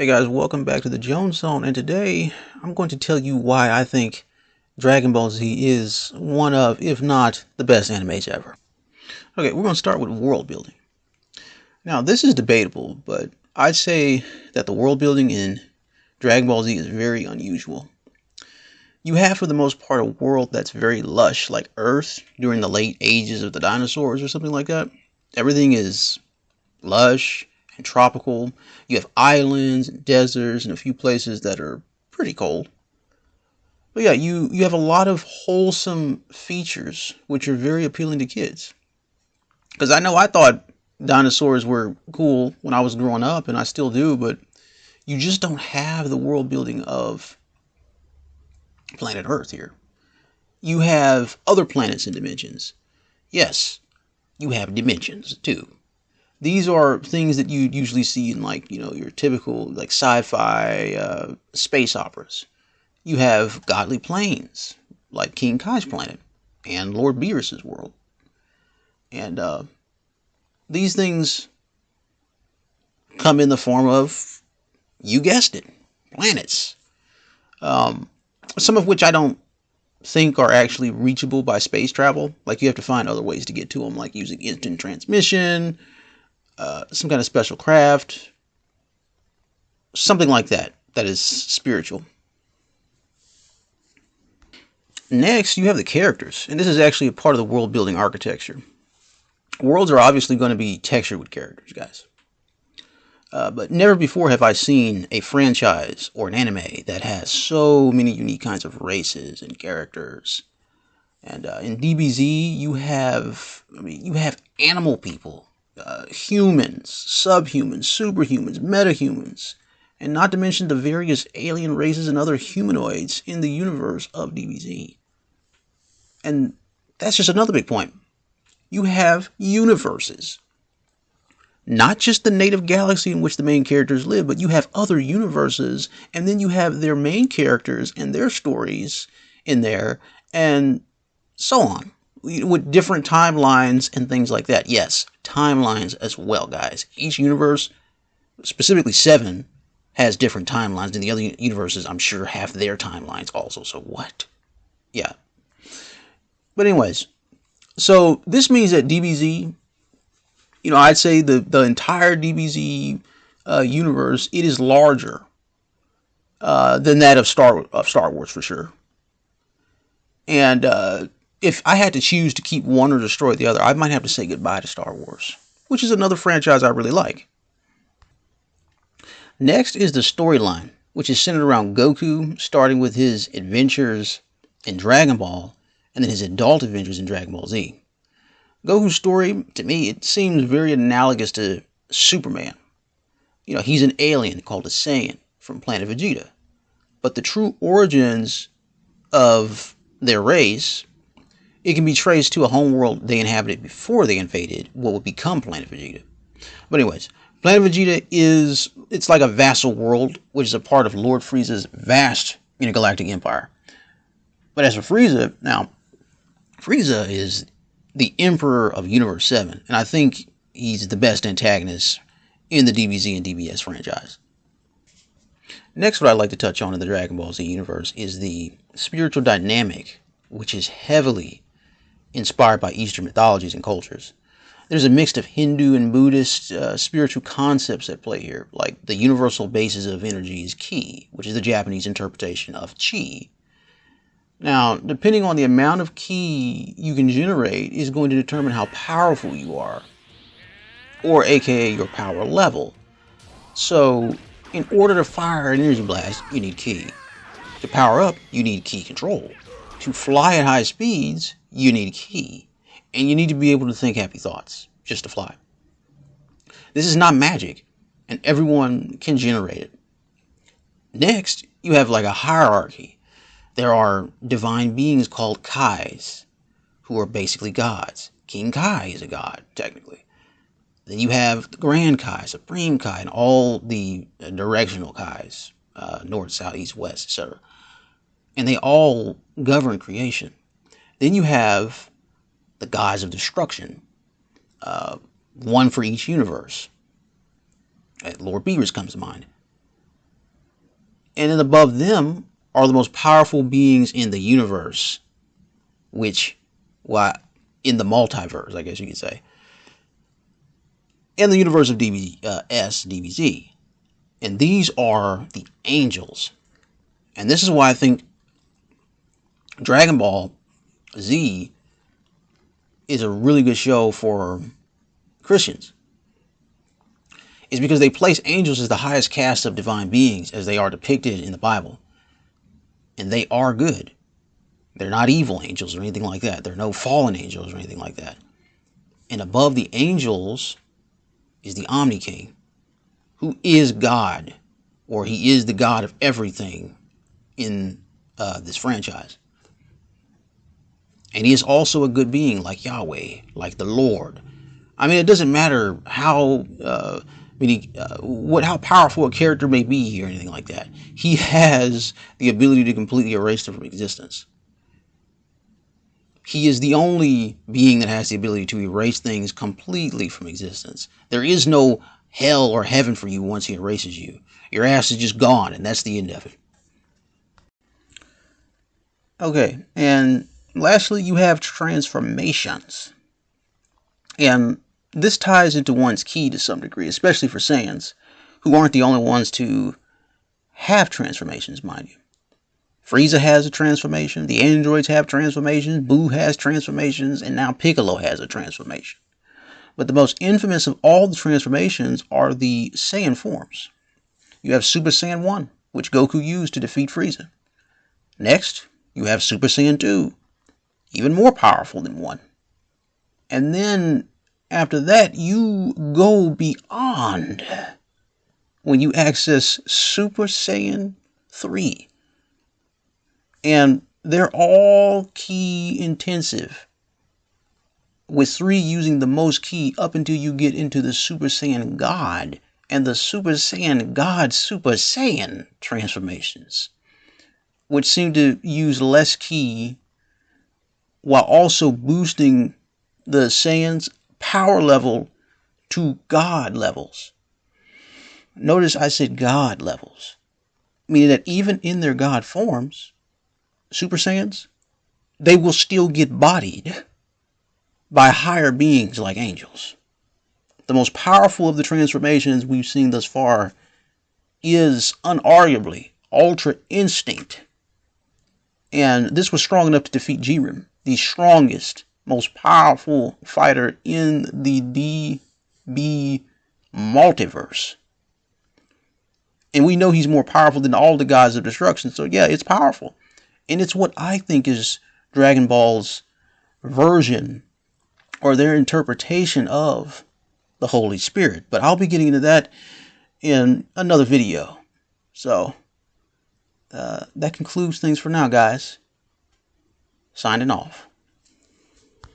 Hey guys, welcome back to the Jones Zone, and today I'm going to tell you why I think Dragon Ball Z is one of, if not the best animes ever. Okay, we're going to start with world building. Now, this is debatable, but I'd say that the world building in Dragon Ball Z is very unusual. You have, for the most part, a world that's very lush, like Earth during the late ages of the dinosaurs or something like that. Everything is lush and tropical. You have islands and deserts and a few places that are pretty cold. But yeah, you, you have a lot of wholesome features which are very appealing to kids. Because I know I thought dinosaurs were cool when I was growing up, and I still do, but you just don't have the world building of planet Earth here. You have other planets and dimensions. Yes, you have dimensions too these are things that you'd usually see in like you know your typical like sci-fi uh, space operas. You have godly planes like King Kai's planet and Lord Beerus's world, and uh, these things come in the form of you guessed it, planets. Um, some of which I don't think are actually reachable by space travel. Like you have to find other ways to get to them, like using instant transmission uh, some kind of special craft, something like that, that is spiritual. Next, you have the characters, and this is actually a part of the world building architecture. Worlds are obviously going to be textured with characters, guys. Uh, but never before have I seen a franchise or an anime that has so many unique kinds of races and characters. And uh, in DBZ, you have, I mean, you have animal people uh, humans, subhumans, superhumans, metahumans, and not to mention the various alien races and other humanoids in the universe of DBZ. And that's just another big point. You have universes. Not just the native galaxy in which the main characters live, but you have other universes, and then you have their main characters and their stories in there, and so on with different timelines and things like that. Yes, timelines as well, guys. Each universe, specifically seven, has different timelines, and the other universes, I'm sure, have their timelines also. So what? Yeah. But anyways, so this means that DBZ, you know, I'd say the the entire DBZ uh, universe, it is larger uh, than that of Star of Star Wars for sure. And uh, if I had to choose to keep one or destroy the other, I might have to say goodbye to Star Wars, which is another franchise I really like. Next is the storyline, which is centered around Goku, starting with his adventures in Dragon Ball and then his adult adventures in Dragon Ball Z. Goku's story, to me, it seems very analogous to Superman. You know, he's an alien called a Saiyan from planet Vegeta. But the true origins of their race it can be traced to a homeworld they inhabited before they invaded what would become Planet Vegeta. But anyways, Planet Vegeta is it's like a vassal world, which is a part of Lord Frieza's vast intergalactic empire. But as for Frieza, now Frieza is the Emperor of Universe 7, and I think he's the best antagonist in the DBZ and DBS franchise. Next, what I'd like to touch on in the Dragon Ball Z universe is the spiritual dynamic, which is heavily inspired by Eastern mythologies and cultures. There's a mix of Hindu and Buddhist uh, spiritual concepts at play here, like the universal basis of energy is ki, which is the Japanese interpretation of chi. Now, depending on the amount of ki you can generate is going to determine how powerful you are, or aka your power level. So, in order to fire an energy blast, you need ki. To power up, you need ki control. To fly at high speeds, you need a ki And you need to be able to think happy thoughts just to fly. This is not magic, and everyone can generate it. Next, you have like a hierarchy. There are divine beings called Kais, who are basically gods. King Kai is a god, technically. Then you have the Grand Kai, Supreme Kai, and all the directional Kais, uh, north, south, east, west, etc. And they all govern creation. Then you have the gods of destruction, uh, one for each universe. Lord Beerus comes to mind. And then above them are the most powerful beings in the universe, which, well, in the multiverse, I guess you could say, in the universe of DB, uh, S, DBZ. And these are the angels. And this is why I think Dragon Ball Z is a really good show for Christians. Is because they place angels as the highest caste of divine beings as they are depicted in the Bible. And they are good. They're not evil angels or anything like that. They're no fallen angels or anything like that. And above the angels is the Omni King, who is God, or he is the God of everything in uh, this franchise. And he is also a good being like Yahweh, like the Lord. I mean, it doesn't matter how, uh, mean, uh, what how powerful a character may be or anything like that. He has the ability to completely erase them from existence. He is the only being that has the ability to erase things completely from existence. There is no hell or heaven for you once he erases you. Your ass is just gone, and that's the end of it. Okay, and lastly, you have transformations. And this ties into one's ki to some degree, especially for Saiyans, who aren't the only ones to have transformations, mind you. Frieza has a transformation, the androids have transformations, Buu has transformations, and now Piccolo has a transformation. But the most infamous of all the transformations are the Saiyan forms. You have Super Saiyan 1, which Goku used to defeat Frieza. Next, you have Super Saiyan 2, even more powerful than 1. And then after that, you go beyond when you access Super Saiyan 3 and they're all ki intensive. With three using the most ki up until you get into the Super Saiyan God and the Super Saiyan God Super Saiyan transformations, which seem to use less ki while also boosting the Saiyan's power level to God levels. Notice I said God levels, meaning that even in their God forms, Super Saiyans, they will still get bodied by higher beings like angels. The most powerful of the transformations we've seen thus far is unarguably Ultra Instinct. And this was strong enough to defeat Jiren, the strongest, most powerful fighter in the DB multiverse. And we know he's more powerful than all the gods of destruction. So yeah, it's powerful. And it's what I think is Dragon Ball's version or their interpretation of the Holy Spirit. But I'll be getting into that in another video. So uh, that concludes things for now, guys. Signing off.